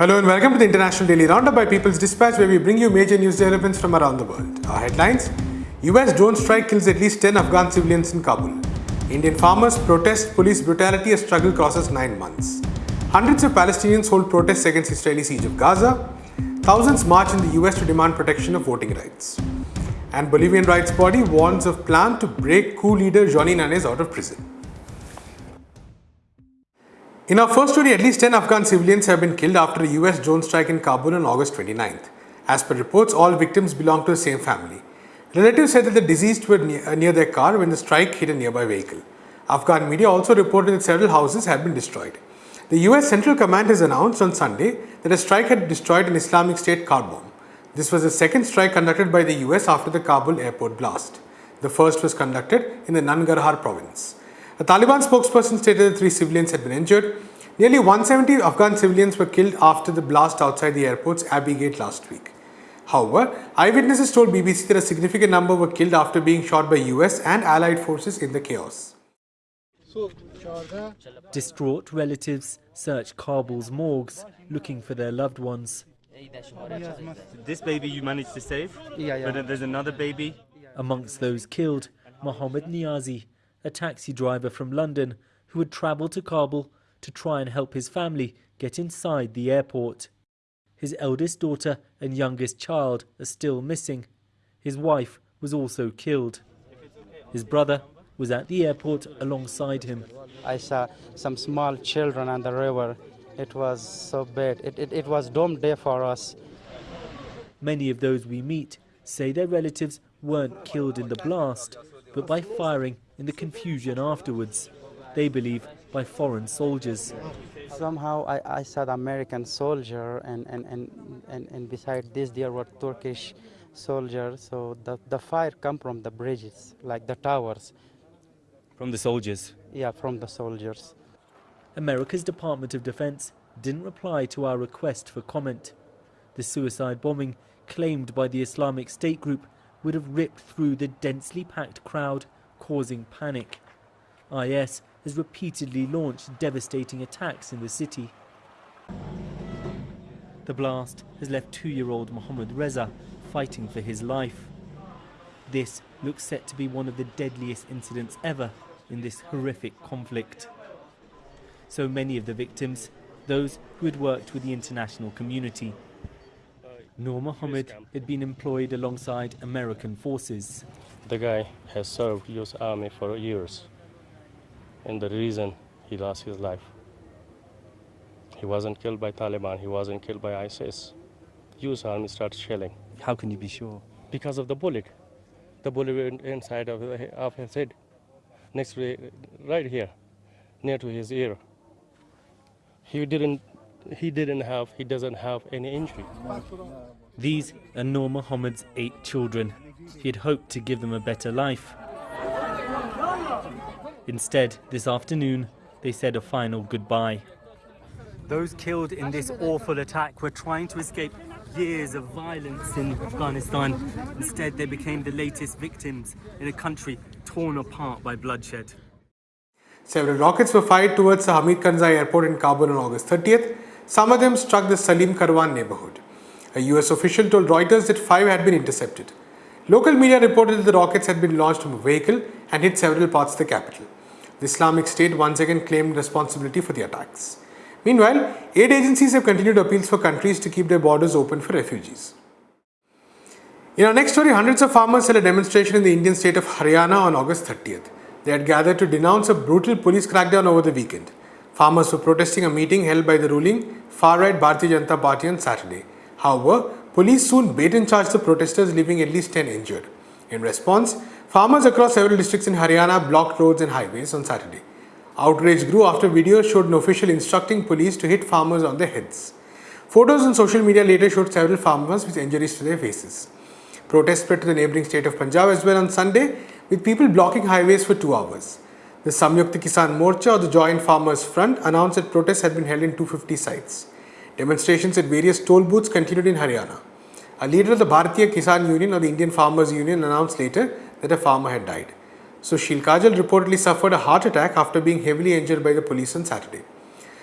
Hello and welcome to the International Daily Roundup by People's Dispatch where we bring you major news developments from around the world. Our headlines US drone strike kills at least 10 Afghan civilians in Kabul. Indian farmers protest police brutality as struggle crosses 9 months. Hundreds of Palestinians hold protests against Israeli siege of Gaza. Thousands march in the US to demand protection of voting rights. And Bolivian rights body warns of plan to break coup leader Jeanine Áñez out of prison. In our first story, at least 10 Afghan civilians have been killed after a US drone strike in Kabul on August 29th. As per reports, all victims belong to the same family. Relatives said that the deceased were near, uh, near their car when the strike hit a nearby vehicle. Afghan media also reported that several houses had been destroyed. The US Central Command has announced on Sunday that a strike had destroyed an Islamic State car bomb. This was the second strike conducted by the US after the Kabul airport blast. The first was conducted in the Nangarhar province. A Taliban spokesperson stated that three civilians had been injured. Nearly 170 Afghan civilians were killed after the blast outside the airport's Abbey Gate last week. However, eyewitnesses told BBC that a significant number were killed after being shot by US and allied forces in the chaos. Distraught relatives search Kabul's morgues looking for their loved ones. This baby you managed to save, Yeah, yeah. but there's another baby. Amongst those killed, Mohammed Niazi, a taxi driver from London who had travelled to Kabul to try and help his family get inside the airport. His eldest daughter and youngest child are still missing. His wife was also killed. His brother was at the airport alongside him. I saw some small children on the river. It was so bad. It, it, it was dumb day for us. Many of those we meet say their relatives weren't killed in the blast, but by firing in the confusion afterwards. They believe by foreign soldiers. Somehow I, I saw the American soldier and, and, and, and, and beside this there were Turkish soldiers. So the, the fire come from the bridges, like the towers. From the soldiers. Yeah, from the soldiers. America's Department of Defense didn't reply to our request for comment. The suicide bombing, claimed by the Islamic State group, would have ripped through the densely packed crowd, causing panic. IS has repeatedly launched devastating attacks in the city. The blast has left two-year-old Mohammed Reza fighting for his life. This looks set to be one of the deadliest incidents ever in this horrific conflict. So many of the victims, those who had worked with the international community. Noor Mohammed had been employed alongside American forces. The guy has served U.S. Army for years, and the reason he lost his life. He wasn't killed by Taliban. He wasn't killed by ISIS. U.S. Army started shelling How can you be sure? because of the bullet. The bullet went inside of, of his head, next to right here, near to his ear. He didn't. He didn't have. He doesn't have any injury. These are Noor Mohammed's eight children. He had hoped to give them a better life. Instead, this afternoon, they said a final goodbye. Those killed in this awful attack were trying to escape years of violence in Afghanistan. Instead, they became the latest victims in a country torn apart by bloodshed. Several rockets were fired towards the Hamid Karzai airport in Kabul on August 30th. Some of them struck the Salim Karwan neighborhood. A US official told Reuters that five had been intercepted. Local media reported that the rockets had been launched from a vehicle and hit several parts of the capital. The Islamic State once again claimed responsibility for the attacks. Meanwhile, aid agencies have continued appeals for countries to keep their borders open for refugees. In our next story, hundreds of farmers held a demonstration in the Indian state of Haryana on August 30th. They had gathered to denounce a brutal police crackdown over the weekend. Farmers were protesting a meeting held by the ruling far-right Bharatiya Janata Party on Saturday. However, police soon bait and charged the protesters, leaving at least 10 injured. In response, farmers across several districts in Haryana blocked roads and highways on Saturday. Outrage grew after videos showed an official instructing police to hit farmers on their heads. Photos on social media later showed several farmers with injuries to their faces. Protests spread to the neighbouring state of Punjab as well on Sunday, with people blocking highways for two hours. The Samyukta Kisan Morcha or the Joint Farmers Front announced that protests had been held in 250 sites. Demonstrations at various toll booths continued in Haryana. A leader of the Bharatiya Kisan Union or the Indian Farmers Union announced later that a farmer had died. Sushil Kajal reportedly suffered a heart attack after being heavily injured by the police on Saturday.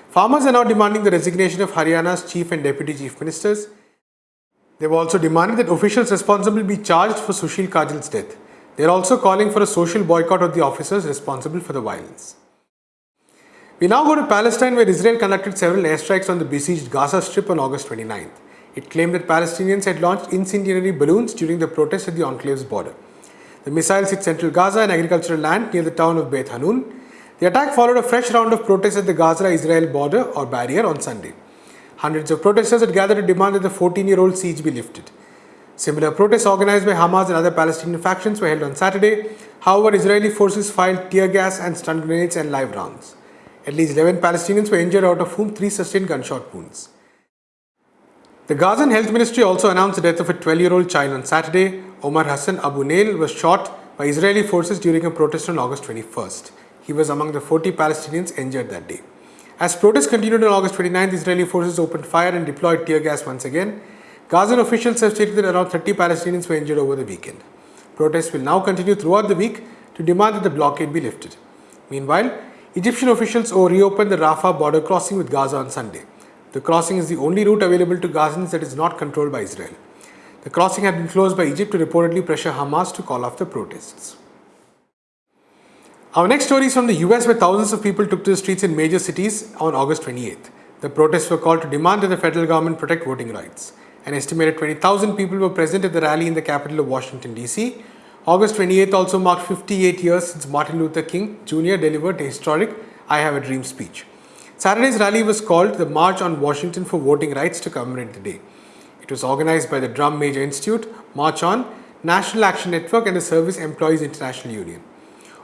Farmers are now demanding the resignation of Haryana's chief and deputy chief ministers. They've also demanded that officials responsible be charged for Sushil Kajal's death. They're also calling for a social boycott of the officers responsible for the violence. We now go to Palestine where Israel conducted several airstrikes on the besieged Gaza Strip on August 29th. It claimed that Palestinians had launched incendiary balloons during the protests at the enclave's border. The missiles hit central Gaza and agricultural land near the town of Beit Hanun. The attack followed a fresh round of protests at the Gaza-Israel border or barrier on Sunday. Hundreds of protesters had gathered to demand that the 14-year-old siege be lifted. Similar protests organized by Hamas and other Palestinian factions were held on Saturday. However, Israeli forces fired tear gas and stun grenades and live rounds. At least 11 Palestinians were injured, out of whom three sustained gunshot wounds. The Gazan Health Ministry also announced the death of a 12-year-old child on Saturday. Omar Hassan Abu Nail was shot by Israeli forces during a protest on August 21st. He was among the 40 Palestinians injured that day. As protests continued on August 29th, Israeli forces opened fire and deployed tear gas once again. Gazan officials have stated that around 30 Palestinians were injured over the weekend. Protests will now continue throughout the week to demand that the blockade be lifted. Meanwhile, Egyptian officials reopened the Rafah border crossing with Gaza on Sunday. The crossing is the only route available to Gazans that is not controlled by Israel. The crossing had been closed by Egypt to reportedly pressure Hamas to call off the protests. Our next story is from the US where thousands of people took to the streets in major cities on August 28th. The protests were called to demand that the federal government protect voting rights. An estimated 20,000 people were present at the rally in the capital of Washington, D.C. August 28th also marked 58 years since Martin Luther King Jr. delivered a historic I Have a Dream speech. Saturday's rally was called the March on Washington for Voting Rights to commemorate the day. It was organized by the Drum Major Institute, March On, National Action Network and the Service Employees International Union.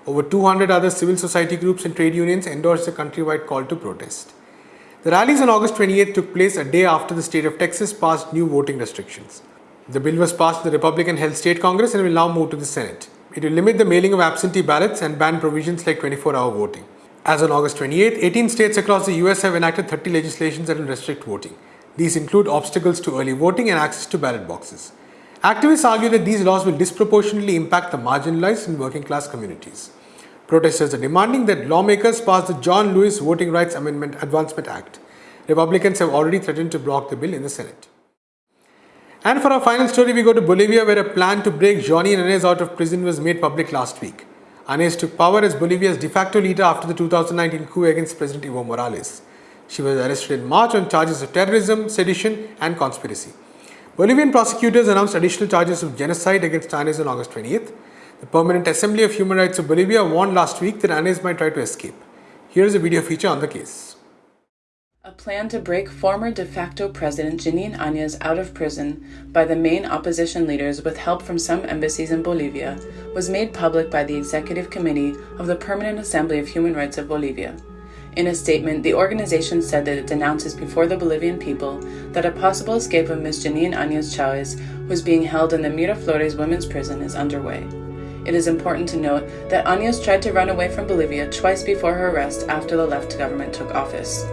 Over 200 other civil society groups and trade unions endorsed the countrywide call to protest. The rallies on August 28 took place a day after the state of Texas passed new voting restrictions. The bill was passed in the Republican held state Congress and will now move to the Senate. It will limit the mailing of absentee ballots and ban provisions like 24 hour voting. As on August 28, 18 states across the US have enacted 30 legislations that will restrict voting. These include obstacles to early voting and access to ballot boxes. Activists argue that these laws will disproportionately impact the marginalized and working class communities. Protesters are demanding that lawmakers pass the John Lewis Voting Rights Amendment Advancement Act. Republicans have already threatened to block the bill in the Senate. And for our final story, we go to Bolivia where a plan to break Jeanine Áñez out of prison was made public last week. Anez took power as Bolivia's de facto leader after the 2019 coup against President Evo Morales. She was arrested in March on charges of terrorism, sedition and conspiracy. Bolivian prosecutors announced additional charges of genocide against Anez on August 20th. The Permanent Assembly of Human Rights of Bolivia warned last week that Anez might try to escape. Here is a video feature on the case. A plan to break former de facto President Jeanine Áñez out of prison by the main opposition leaders with help from some embassies in Bolivia was made public by the Executive Committee of the Permanent Assembly of Human Rights of Bolivia. In a statement, the organization said that it denounces before the Bolivian people that a possible escape of Ms. Jeanine Áñez Chávez, who is being held in the Miraflores women's prison, is underway. It is important to note that Áñez tried to run away from Bolivia twice before her arrest after the left government took office.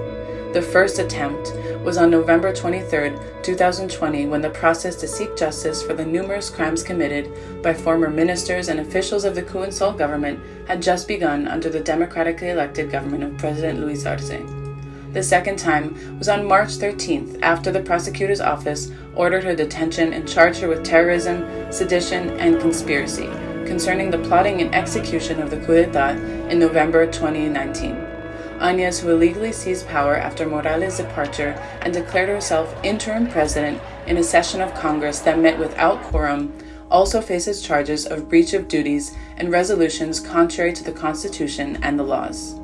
The first attempt was on November 23, 2020, when the process to seek justice for the numerous crimes committed by former ministers and officials of the and Sol government had just begun under the democratically elected government of President Luis Arce. The second time was on March 13th, after the prosecutor's office ordered her detention and charged her with terrorism, sedition, and conspiracy concerning the plotting and execution of the coup d'etat in November 2019. Who illegally seized power after Morales' departure and declared herself interim president in a session of Congress that met without quorum, also faces charges of breach of duties and resolutions contrary to the Constitution and the laws.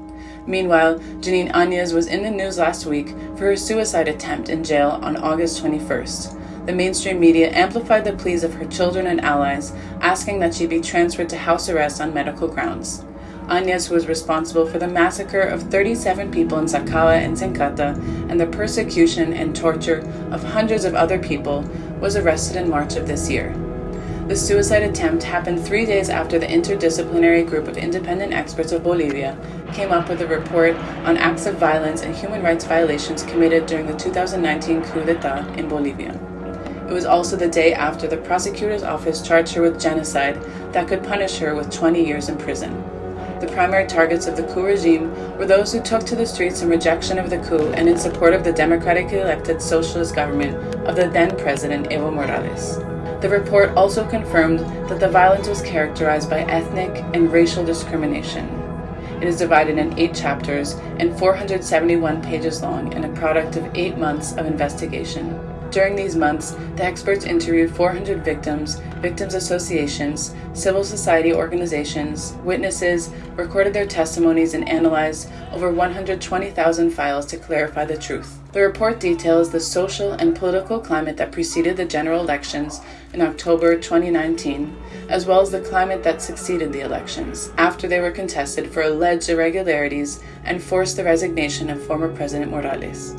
Meanwhile, Jeanine Áñez was in the news last week for her suicide attempt in jail on August 21st. The mainstream media amplified the pleas of her children and allies, asking that she be transferred to house arrest on medical grounds. Who was responsible for the massacre of 37 people in Sacaba and Senkata and the persecution and torture of hundreds of other people, was arrested in March of this year. The suicide attempt happened three days after the interdisciplinary group of independent experts of Bolivia came up with a report on acts of violence and human rights violations committed during the 2019 coup d'etat in Bolivia. It was also the day after the prosecutor's office charged her with genocide that could punish her with 20 years in prison. The primary targets of the coup regime were those who took to the streets in rejection of the coup and in support of the democratically elected socialist government of the then president Evo Morales. The report also confirmed that the violence was characterized by ethnic and racial discrimination. It is divided in eight chapters and 471 pages long and a product of eight months of investigation. During these months, the experts interviewed 400 victims, victims associations, civil society organizations, witnesses, recorded their testimonies, and analyzed over 120,000 files to clarify the truth. The report details the social and political climate that preceded the general elections in October 2019, as well as the climate that succeeded the elections, after they were contested for alleged irregularities and forced the resignation of former President Morales.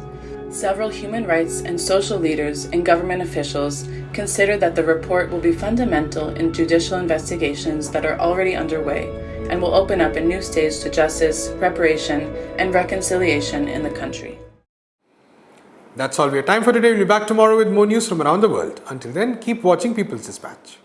Several human rights and social leaders and government officials consider that the report will be fundamental in judicial investigations that are already underway and will open up a new stage to justice, reparation, and reconciliation in the country. That's all we have time for today. We'll be back tomorrow with more news from around the world. Until then, keep watching People's Dispatch.